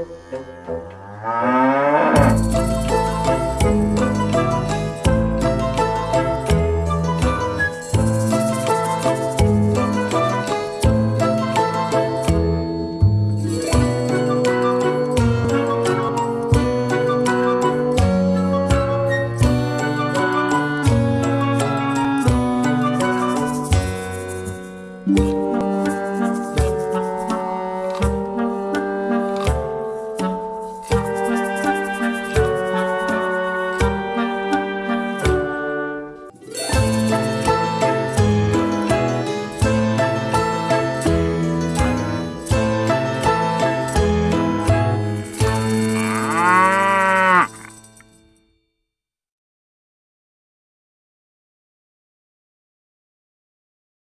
Música